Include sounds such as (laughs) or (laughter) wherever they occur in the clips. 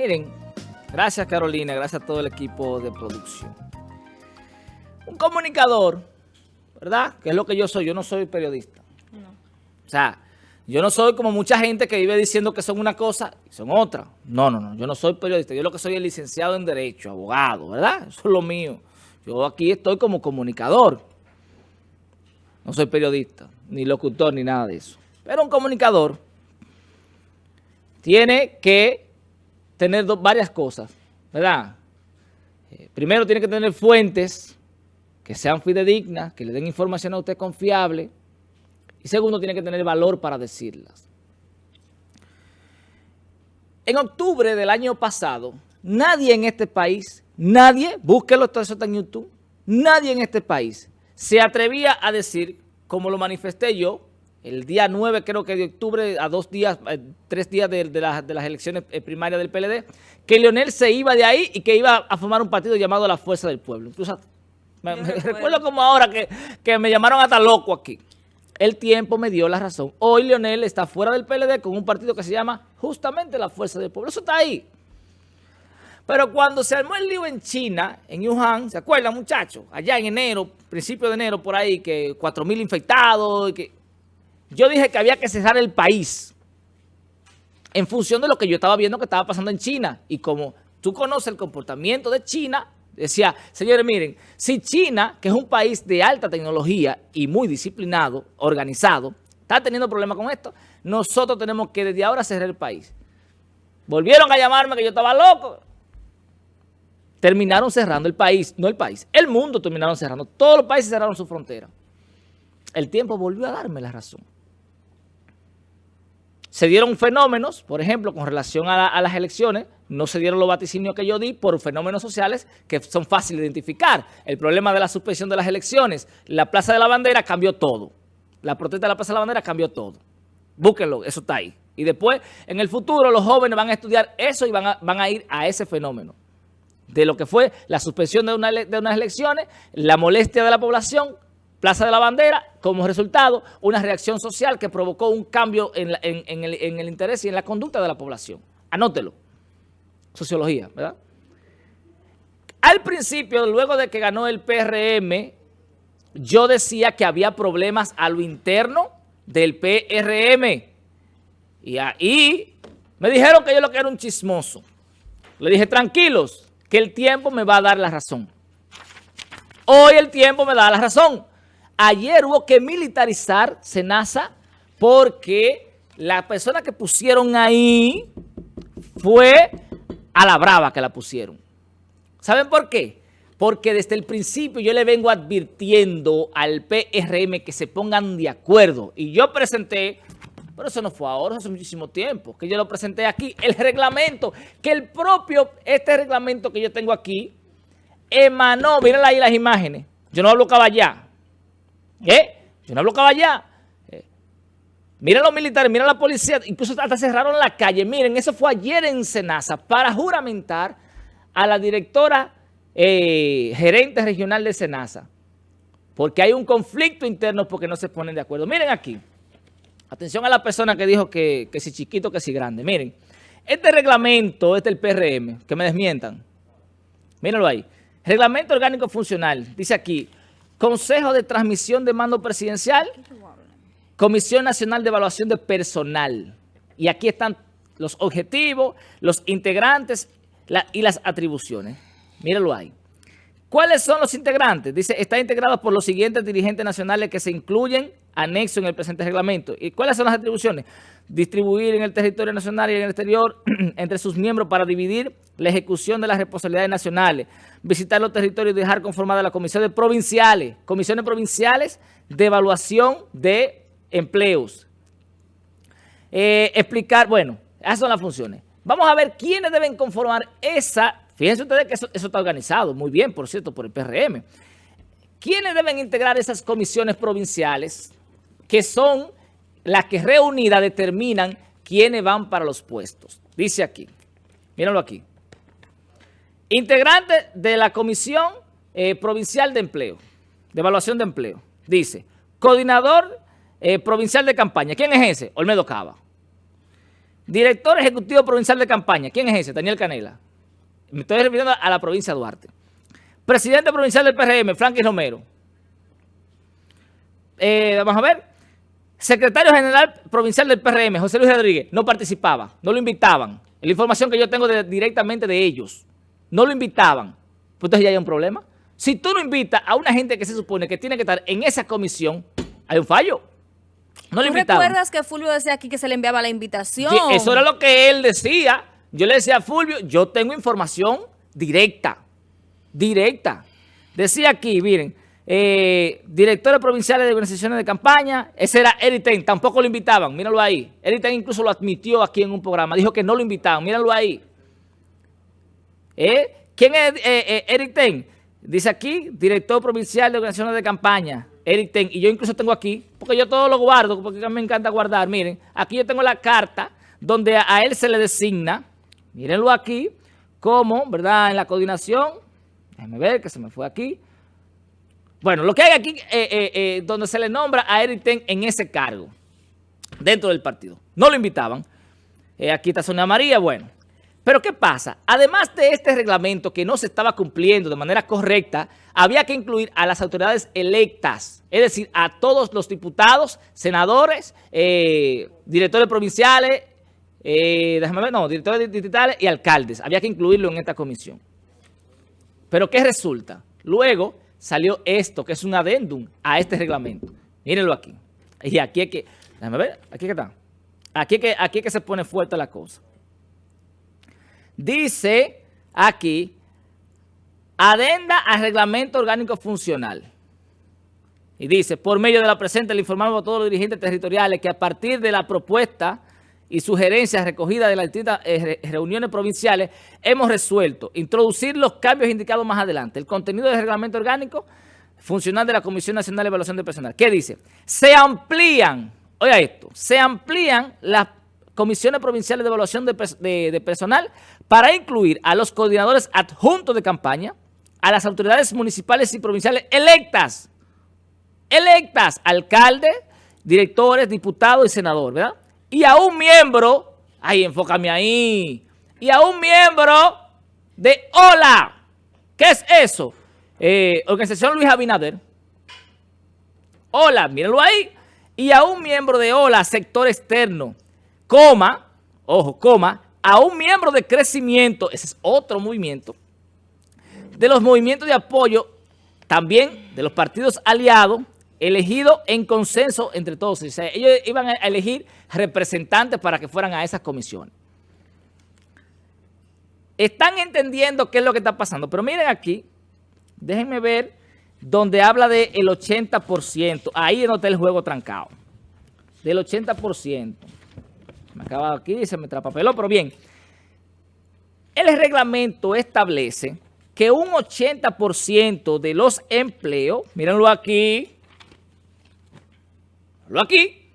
Miren, gracias Carolina, gracias a todo el equipo de producción. Un comunicador, ¿verdad? Que es lo que yo soy, yo no soy periodista. O sea, yo no soy como mucha gente que vive diciendo que son una cosa y son otra. No, no, no, yo no soy periodista, yo lo que soy es licenciado en Derecho, abogado, ¿verdad? Eso es lo mío. Yo aquí estoy como comunicador. No soy periodista, ni locutor, ni nada de eso. Pero un comunicador tiene que tener varias cosas, ¿verdad? Eh, primero tiene que tener fuentes que sean fidedignas, que le den información a usted confiable. Y segundo, tiene que tener valor para decirlas. En octubre del año pasado, nadie en este país, nadie, búsquelo, todo eso en YouTube, nadie en este país se atrevía a decir, como lo manifesté yo, el día 9 creo que de octubre, a dos días, eh, tres días de, las elecciones eh, primarias del PLD, que Leonel se iba de ahí y que iba a formar un partido llamado La Fuerza del Pueblo. Incluso me, recuerdo como ahora que, que me llamaron hasta loco aquí. El tiempo me dio la razón. Hoy Leonel está fuera del PLD con un partido que se llama justamente La Fuerza del Pueblo. Eso está ahí. Pero cuando se armó el lío en China, en Wuhan, ¿se acuerdan muchachos? Allá en enero, principio de enero por ahí, que 4.000 infectados, que yo dije que había que cerrar el país en función de lo que yo estaba viendo que estaba pasando en China. Y como tú conoces el comportamiento de China, decía, señores, miren, si China, que es un país de alta tecnología y muy disciplinado, organizado, está teniendo problemas con esto, nosotros tenemos que desde ahora cerrar el país. Volvieron a llamarme que yo estaba loco. Terminaron cerrando el país, no el país, el mundo terminaron cerrando. Todos los países cerraron su frontera. El tiempo volvió a darme la razón se dieron fenómenos, por ejemplo, con relación a, las elecciones, no se dieron los vaticinios que yo di por fenómenos sociales que son fáciles de identificar. El problema de la suspensión de las elecciones, la Plaza de la Bandera cambió todo. La protesta de la Plaza de la Bandera cambió todo. Búsquenlo, eso está ahí. Y después, en el futuro, los jóvenes van a estudiar eso y van a, ir a ese fenómeno. De lo que fue la suspensión de unas elecciones, la molestia de la población, Plaza de la Bandera, como resultado, una reacción social que provocó un cambio en, el, interés y en la conducta de la población. Anótelo. Sociología, ¿verdad? Al principio, luego de que ganó el PRM, yo decía que había problemas a lo interno del PRM. Y ahí me dijeron que yo lo que era un chismoso. Le dije, tranquilos, que el tiempo me va a dar la razón. Hoy el tiempo me da la razón. Ayer hubo que militarizar Senasa porque la persona que pusieron ahí fue a la brava que la pusieron. ¿Saben por qué? Porque desde el principio yo le vengo advirtiendo al PRM que se pongan de acuerdo. Y yo presenté, pero eso no fue ahora, hace muchísimo tiempo, que yo lo presenté aquí, el reglamento, que el propio, este reglamento que yo tengo aquí, emanó, miren ahí las imágenes, yo no hablo caballá, ¿Eh? Yo no bloqueaba allá. Eh, mira los militares, mira la policía, incluso hasta cerraron la calle. Miren, eso fue ayer en Senasa para juramentar a la directora eh, gerente regional de Senasa. Porque hay un conflicto interno porque no se ponen de acuerdo. Miren aquí. Atención a la persona que dijo que, que si chiquito, que si grande. Miren, este reglamento, este es el PRM, que me desmientan. Mírenlo ahí. Reglamento orgánico funcional. Dice aquí, Consejo de Transmisión de Mando Presidencial, Comisión Nacional de Evaluación de Personal. Y aquí están los objetivos, los integrantes y las atribuciones. Mírenlo ahí. ¿Cuáles son los integrantes? Dice, está integrado por los siguientes dirigentes nacionales que se incluyen anexo en el presente reglamento. ¿Y cuáles son las atribuciones? Distribuir en el territorio nacional y en el exterior (clears throat) entre sus miembros para dividir la ejecución de las responsabilidades nacionales, visitar los territorios y dejar conformada las comisiones provinciales, comisiones provinciales de evaluación de empleos. Eh, explicar, bueno, esas son las funciones. Vamos a ver quiénes deben conformar esa, fíjense ustedes que eso está organizado, muy bien, por cierto, por el PRM. ¿Quiénes deben integrar esas comisiones provinciales? Que son las que reunidas determinan quiénes van para los puestos. Dice aquí, mírenlo aquí. Integrante de la Comisión eh, Provincial de Empleo, de Evaluación de Empleo. Dice, coordinador eh, provincial de campaña. ¿Quién es ese? Olmedo Cava. Director Ejecutivo Provincial de Campaña. ¿Quién es ese? Daniel Canela. Me estoy refiriendo a la provincia de Duarte. Presidente Provincial del PRM, Franklin Romero. Eh, vamos a ver. Secretario General Provincial del PRM, José Luis Rodríguez, no participaba, no lo invitaban. La información que yo tengo directamente de ellos, no lo invitaban. Pues entonces ya hay un problema. Si tú no invitas a una gente que se supone que tiene que estar en esa comisión, hay un fallo. No ¿Tú recuerdas que Fulvio decía aquí que se le enviaba la invitación? eso era lo que él decía. Yo le decía a Fulvio, yo tengo información directa, directa. Decía aquí, miren, eh, directores provinciales de organizaciones de campaña, ese era Eric tampoco lo invitaban, míralo ahí. Eric incluso lo admitió aquí en un programa, dijo que no lo invitaban, míralo ahí. ¿Eh? ¿Quién es eh, eh Dice aquí, director provincial de organizaciones de campaña. Eric Ten, y yo incluso tengo aquí, porque yo todo lo guardo, porque me encanta guardar, miren, aquí yo tengo la carta donde a, él se le designa, mírenlo aquí, como, ¿verdad?, en la coordinación, déjenme ver que se me fue aquí, bueno, lo que hay aquí, eh, eh, eh, donde se le nombra a Eric Ten en ese cargo, dentro del partido, no lo invitaban, aquí está Sonia María, bueno, pero ¿qué pasa? Además de este reglamento que no se estaba cumpliendo de manera correcta, había que incluir a las autoridades electas, es decir, a todos los diputados, senadores, directores provinciales, déjame ver, no, directores distritales y alcaldes. Había que incluirlo en esta comisión. Pero ¿qué resulta? Luego salió esto, que es un adendum a este reglamento. Mírenlo aquí. Y aquí es que, déjame ver, aquí que está. Aquí que, aquí es que se pone fuerte la cosa. Dice aquí, adenda al reglamento orgánico funcional. Y dice, por medio de la presente le informamos a todos los dirigentes territoriales que a partir de la propuesta y sugerencias recogidas de las eh, reuniones provinciales, hemos resuelto introducir los cambios indicados más adelante. El contenido del reglamento orgánico funcional de la Comisión Nacional de Evaluación de Personal. ¿Qué dice? Se amplían, oiga esto, se amplían las comisiones provinciales de evaluación de, personal para incluir a los coordinadores adjuntos de campaña, a las autoridades municipales y provinciales electas, electas, alcalde, directores, diputados y senador, ¿verdad? Y a un miembro, ahí, enfócame ahí, y a un miembro de OLA. ¿Qué es eso? Eh, Organización Luis Abinader. OLA, mírenlo ahí. Y a un miembro de OLA, sector externo coma, ojo, coma, a un miembro de crecimiento, ese es otro movimiento, de los movimientos de apoyo, también de los partidos aliados, elegido en consenso entre todos. O sea, ellos iban a elegir representantes para que fueran a esas comisiones. Están entendiendo qué es lo que está pasando, pero miren aquí, déjenme ver donde habla del 80%, ahí no está el juego trancado, del 80%. Me acaba aquí y se me trapapeló, pero bien. El reglamento establece que un 80% de los empleos, mírenlo aquí, lo aquí,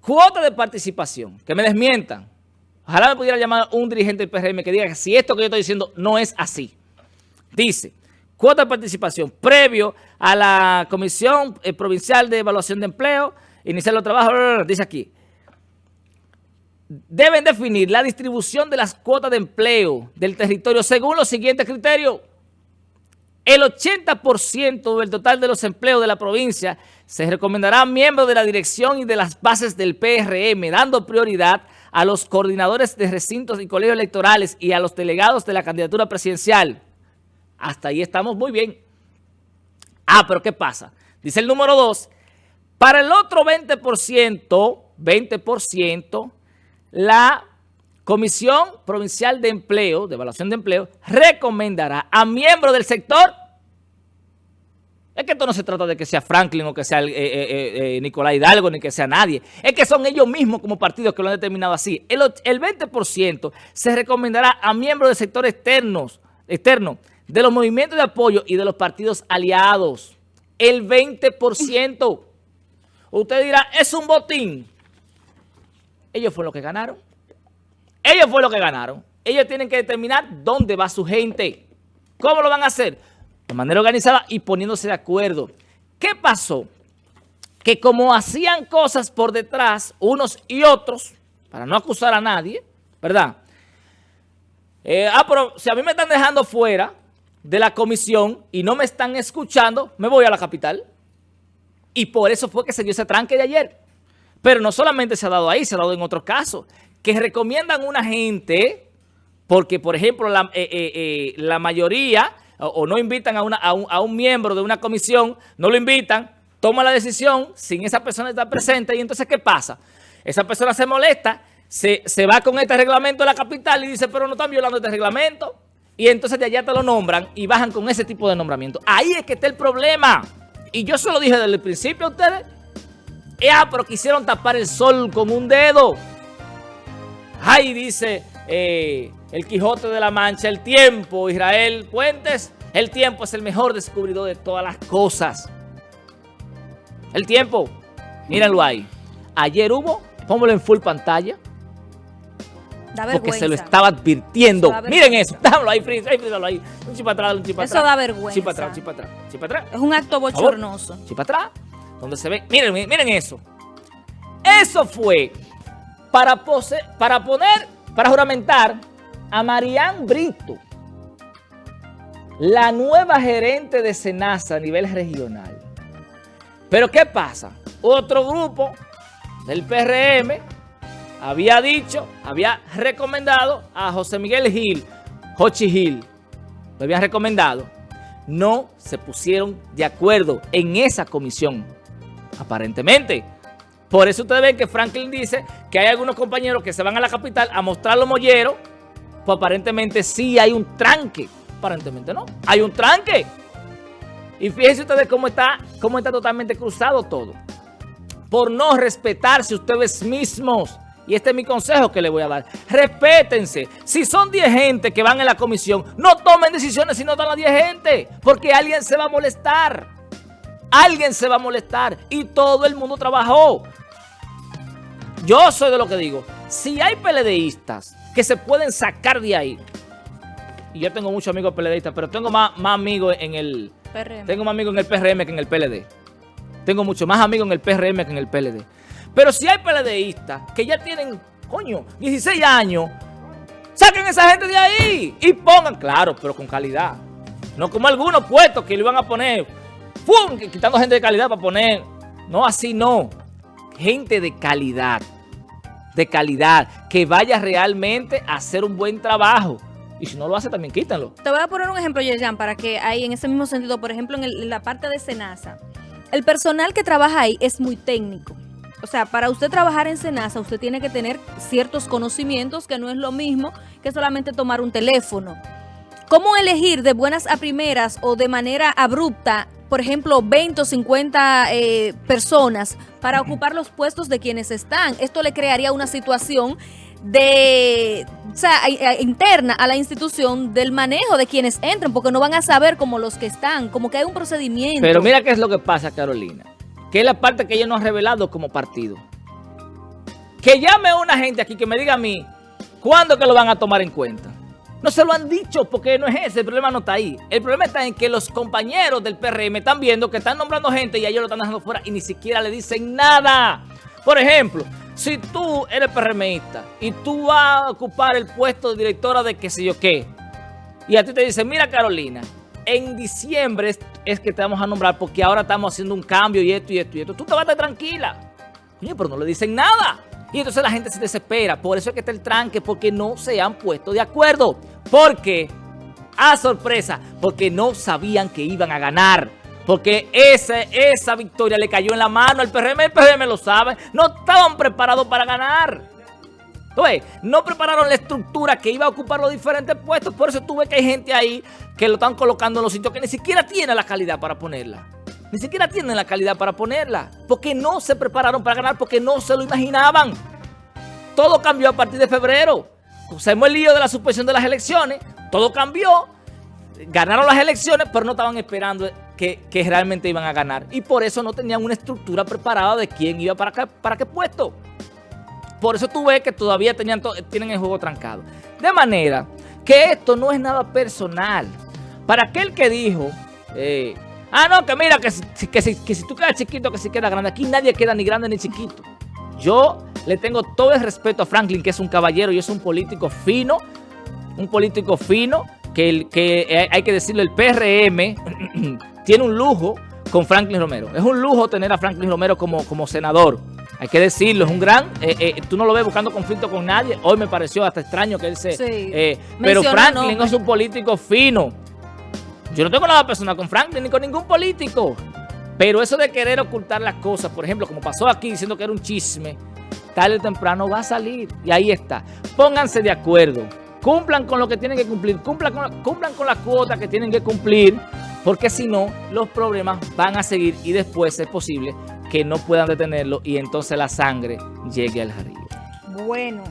cuota de participación, que me desmientan. Ojalá me pudiera llamar un dirigente del PRM que diga si esto que yo estoy diciendo no es así. Dice, cuota de participación previo a la Comisión eh, Provincial de Evaluación de Empleo, iniciar los trabajos, dice aquí, deben definir la distribución de las cuotas de empleo del territorio según los siguientes criterios. El 80% del total de los empleos de la provincia se recomendará a miembros de la dirección y de las bases del PRM, dando prioridad a los coordinadores de recintos y colegios electorales y a los delegados de la candidatura presidencial. Hasta ahí estamos muy bien. Ah, pero ¿qué pasa? Dice el número 2, para el otro 20%, 20%, la Comisión Provincial de Empleo, de Evaluación de Empleo, recomendará a miembros del sector, es que esto no se trata de que sea Franklin o que sea eh, eh, eh, Nicolás Hidalgo, ni que sea nadie, es que son ellos mismos como partidos que lo han determinado así. El, el 20% se recomendará a miembros del sector externos, externo, de los movimientos de apoyo y de los partidos aliados. El 20%. Usted dirá, es un botín. Ellos fueron los que ganaron. Ellos fueron los que ganaron. Ellos tienen que determinar dónde va su gente. ¿Cómo lo van a hacer? De manera organizada y poniéndose de acuerdo. ¿Qué pasó? Que como hacían cosas por detrás, unos y otros, para no acusar a nadie, ¿verdad? Eh, ah, pero si a mí me están dejando fuera de la comisión y no me están escuchando, me voy a la capital. Y por eso fue que se dio ese tranque de ayer. Pero no solamente se ha dado ahí, se ha dado en otros casos, que recomiendan una gente, porque por ejemplo la, eh, eh, la mayoría, o, no invitan a, una, a, un, a un miembro de una comisión, no lo invitan, toma la decisión sin esa persona estar presente y entonces ¿qué pasa? Esa persona se molesta, se, va con este reglamento de la capital y dice, pero no están violando este reglamento. Y entonces de allá te lo nombran y bajan con ese tipo de nombramiento. Ahí es que está el problema. Y yo se lo dije desde el principio a ustedes. Ya, pero quisieron tapar el sol con un dedo. Ahí dice eh, el Quijote de la Mancha, el tiempo, Israel Puentes, el tiempo es el mejor descubridor de todas las cosas. El tiempo, mírenlo ahí. Ayer hubo, póngalo en full pantalla. Da porque se lo estaba advirtiendo. Miren eso, dámelo (laughs) ahí, Fritz, ahí, ahí. Un chip atrás, un chip atrás. Eso da vergüenza. Chip atrás, chip atrás, chip atrás. Es un acto bochornoso. Chip atrás, donde se ve, miren, miren eso. Eso fue para, poner, para juramentar a Marianne Brito, la nueva gerente de Senasa a nivel regional. Pero ¿qué pasa? Otro grupo del PRM había dicho, había recomendado a José Miguel Gil, Jochi Gil, lo habían recomendado. No se pusieron de acuerdo en esa comisión, aparentemente. Por eso ustedes ven que Franklin dice que hay algunos compañeros que se van a la capital a mostrar los molleros, pues aparentemente sí hay un tranque. Aparentemente no, hay un tranque. Y fíjense ustedes cómo está, cómo está totalmente cruzado todo. Por no respetarse ustedes mismos. Y este es mi consejo que les voy a dar. Respétense. Si son 10 gente que van en la comisión, no tomen decisiones si no están las 10 gente. Porque alguien se va a molestar. Alguien se va a molestar. Y todo el mundo trabajó. Yo soy de lo que digo. Si hay PLDistas que se pueden sacar de ahí. Y yo tengo muchos amigos PLDistas, pero tengo más, más amigos en el tengo más amigos en el PRM que en el PLD. Tengo mucho más amigos en el PRM que en el PLD. Pero si hay PLDistas que ya tienen, coño, 16 años, saquen a esa gente de ahí y pongan, claro, pero con calidad. No como algunos puestos que le iban a poner, ¡pum! quitando gente de calidad para poner. No, así no. Gente de calidad. De calidad. Que vaya realmente a hacer un buen trabajo. Y si no lo hace, también quítanlo. Te voy a poner un ejemplo, Yeyan, para que ahí en ese mismo sentido, por ejemplo, en, la parte de Senasa, el personal que trabaja ahí es muy técnico. O sea, para usted trabajar en Senasa, usted tiene que tener ciertos conocimientos que no es lo mismo que solamente tomar un teléfono. ¿Cómo elegir de buenas a primeras o de manera abrupta, por ejemplo, 20 o 50 eh, personas para ocupar los puestos de quienes están? Esto le crearía una situación de, o sea, interna a la institución del manejo de quienes entran, porque no van a saber como los que están, como que hay un procedimiento. Pero mira qué es lo que pasa, Carolina, que es la parte que ellos no han revelado como partido. Que llame una gente aquí que me diga a mí, ¿cuándo que lo van a tomar en cuenta? No se lo han dicho porque no es ese, el problema no está ahí. El problema está en que los compañeros del PRM están viendo que están nombrando gente y ellos lo están dejando fuera y ni siquiera le dicen nada. Por ejemplo, si tú eres PRMista y tú vas a ocupar el puesto de directora de qué sé yo qué, y a ti te dicen, mira Carolina, en diciembre es, que te vamos a nombrar porque ahora estamos haciendo un cambio y esto y esto y esto, tú te vas a estar tranquila. Pero no le dicen nada. Y entonces la gente se desespera. Por eso es que está el tranque, porque no se han puesto de acuerdo. Porque, a sorpresa, porque no sabían que iban a ganar. Porque ese, esa victoria le cayó en la mano al PRM, el PRM lo sabe. No estaban preparados para ganar. Entonces, no prepararon la estructura que iba a ocupar los diferentes puestos. Por eso tuve que hay gente ahí que lo están colocando en los sitios que ni siquiera tiene la calidad para ponerla. Ni siquiera tienen la calidad para ponerla. Porque no se prepararon para ganar, porque no se lo imaginaban. Todo cambió a partir de febrero. Usamos el lío de la suspensión de las elecciones. Todo cambió. Ganaron las elecciones, pero no estaban esperando que, realmente iban a ganar. Y por eso no tenían una estructura preparada de quién iba para qué, puesto. Por eso tú ves que todavía tenían tienen el juego trancado. De manera que esto no es nada personal. Para aquel que dijo, eh, ah, no, que mira, que, que, si, que si tú quedas chiquito, que si queda grande. Aquí nadie queda ni grande ni chiquito. Yo le tengo todo el respeto a Franklin, que es un caballero y es un político fino, un político fino, que, que hay que decirlo, el PRM (clears throat) tiene un lujo con Franklin Romero. Es un lujo tener a Franklin Romero como, como senador. Hay que decirlo, es un gran... Eh, eh, tú no lo ves buscando conflicto con nadie. Hoy me pareció hasta extraño que él se... Eh, pero Franklin es un político fino. Yo no tengo nada personal con Franklin ni con ningún político. Pero eso de querer ocultar las cosas, por ejemplo, como pasó aquí diciendo que era un chisme, tarde o temprano va a salir. Y ahí está. Pónganse de acuerdo. Cumplan con lo que tienen que cumplir. Cumplan con, cumplan con las cuotas que tienen que cumplir. Porque si no, los problemas van a seguir y después es posible que no puedan detenerlo y entonces la sangre llegue al río. Bueno.